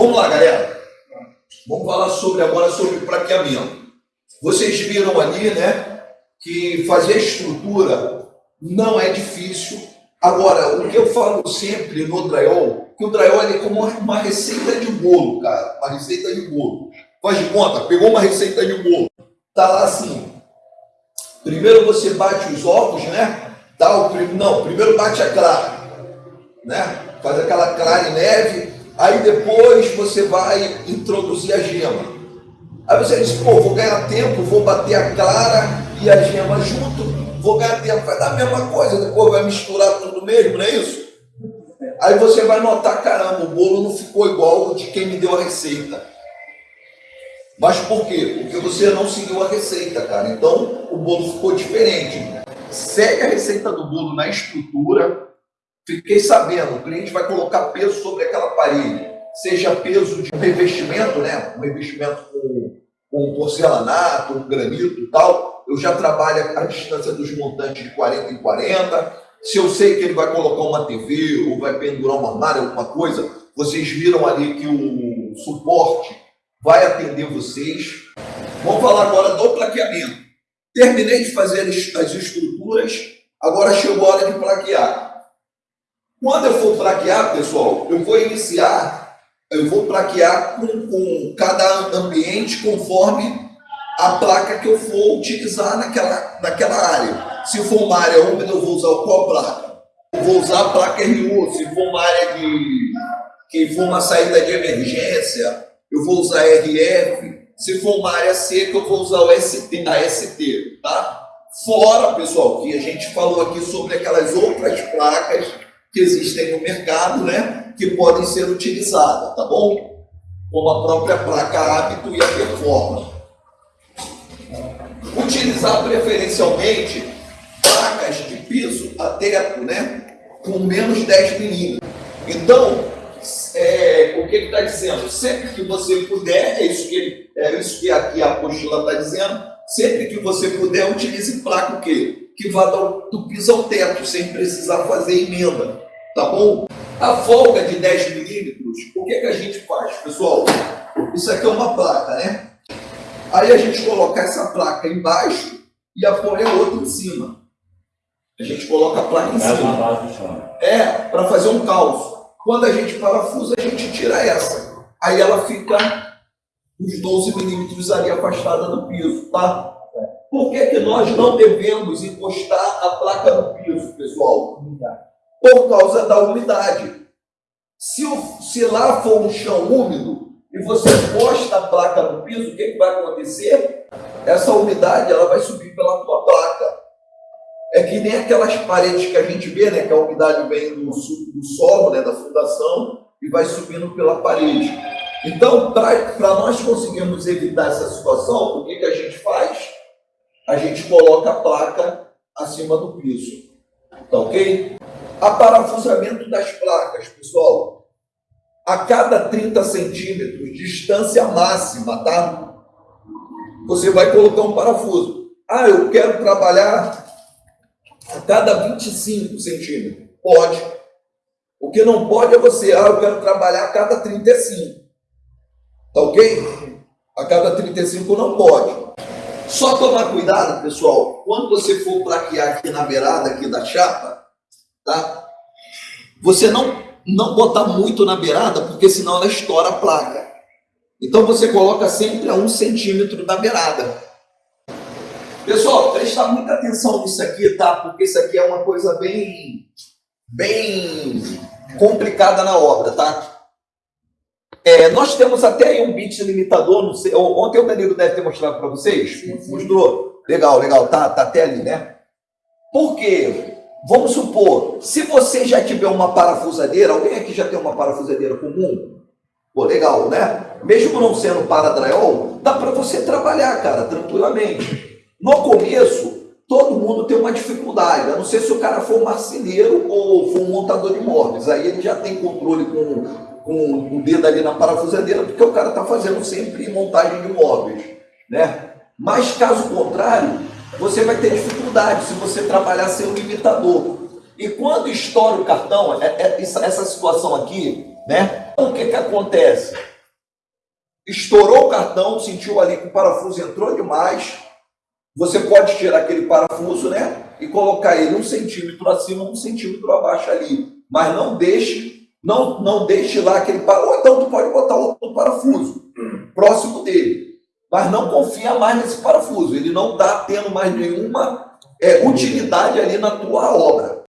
Vamos lá, galera. Vamos falar sobre agora sobre praqueamento. Vocês viram ali, né, que fazer estrutura não é difícil. Agora, o que eu falo sempre no drywall, que o drywall é como uma receita de bolo, cara, uma receita de bolo. Faz de conta, pegou uma receita de bolo, tá lá assim. Primeiro você bate os ovos, né? Dá o não, primeiro bate a clara, né? Faz aquela clara em neve, aí depois você vai introduzir a gema. Aí você diz, pô, vou ganhar tempo, vou bater a clara e a gema junto, vou ganhar tempo, vai dar a mesma coisa, depois vai misturar tudo mesmo, não é isso? Aí você vai notar, caramba, o bolo não ficou igual de quem me deu a receita. Mas por quê? Porque você não seguiu a receita, cara. Então o bolo ficou diferente. Segue a receita do bolo na estrutura. Fiquei sabendo, o cliente vai colocar peso sobre aquela parede, seja peso de um revestimento, né? Um revestimento com com porcelanato, com granito e tal, eu já trabalho a distância dos montantes de 40 em 40. Se eu sei que ele vai colocar uma TV ou vai pendurar uma armário, alguma coisa, vocês viram ali que o suporte vai atender vocês. Vamos falar agora do plaqueamento. Terminei de fazer as estruturas, agora chegou a hora de plaquear. Quando eu for plaquear, pessoal, eu vou iniciar eu vou plaquear com, com cada ambiente conforme a placa que eu for utilizar naquela, naquela área. Se for uma área úmida, eu vou usar qual placa? Eu vou usar a placa RU. Se for uma área de, que for uma saída de emergência, eu vou usar RF. Se for uma área seca, eu vou usar o ST, a ST, tá? Fora, pessoal, que a gente falou aqui sobre aquelas outras placas que existem no mercado, né? Que podem ser utilizadas, tá bom? Como a própria placa hábito e a performance. Utilizar preferencialmente placas de piso a teto, né? Com menos 10 milímetros. Então, é, o que ele está dizendo? Sempre que você puder, é isso que, ele, é isso que aqui a apostila está dizendo, sempre que você puder, utilize placa o quê? Que vá do, do piso ao teto, sem precisar fazer emenda. Tá bom? A folga de 10 milímetros, o que, é que a gente faz, pessoal? Isso aqui é uma placa, né? Aí a gente coloca essa placa embaixo e apoia a outra em cima. A gente coloca a placa em cima. É, para fazer um calço. Quando a gente parafusa, a gente tira essa. Aí ela fica uns 12 milímetros ali afastada do piso, tá? Por que, que nós não devemos encostar a placa no piso, pessoal? Por causa da umidade. Se, o, se lá for um chão úmido e você encosta a placa no piso, o que, que vai acontecer? Essa umidade ela vai subir pela tua placa. É que nem aquelas paredes que a gente vê, né, que a umidade vem do, do solo, né, da fundação, e vai subindo pela parede. Então, para nós conseguirmos evitar essa situação, o que, que a gente faz? A gente coloca a placa acima do piso. Tá ok? Aparafusamento das placas, pessoal. A cada 30 centímetros, distância máxima, tá? Você vai colocar um parafuso. Ah, eu quero trabalhar a cada 25 centímetros. Pode. O que não pode é você, ah, eu quero trabalhar a cada 35. Tá ok? A cada 35 não pode. Só tomar cuidado, pessoal, quando você for plaquear aqui na beirada aqui da chapa, tá? Você não, não botar muito na beirada, porque senão ela estoura a placa. Então você coloca sempre a um centímetro da beirada. Pessoal, presta muita atenção nisso aqui, tá? Porque isso aqui é uma coisa bem, bem complicada na obra, tá? É, nós temos até aí um bit limitador, não sei, ontem o Danilo deve ter mostrado para vocês, sim, sim. mostrou, legal, legal, tá, tá até ali, né? Porque, vamos supor, se você já tiver uma parafusadeira, alguém aqui já tem uma parafusadeira comum? Pô, legal, né? Mesmo não sendo para drywall, dá para você trabalhar, cara, tranquilamente. No começo, todo mundo tem uma dificuldade, a não ser se o cara for marceneiro ou for um montador de móveis, aí ele já tem controle com com o dedo ali na parafusadeira, porque o cara está fazendo sempre montagem de móveis. Né? Mas caso contrário, você vai ter dificuldade se você trabalhar sem o limitador. E quando estoura o cartão, é, é, essa situação aqui, né? Então, o que, que acontece? Estourou o cartão, sentiu ali que o parafuso entrou demais. Você pode tirar aquele parafuso, né? E colocar ele um centímetro acima, um centímetro abaixo ali. Mas não deixe, não, não deixe lá aquele parafuso. Ou então tu pode botar outro parafuso próximo dele. Mas não confia mais nesse parafuso. Ele não está tendo mais nenhuma é, utilidade ali na tua obra.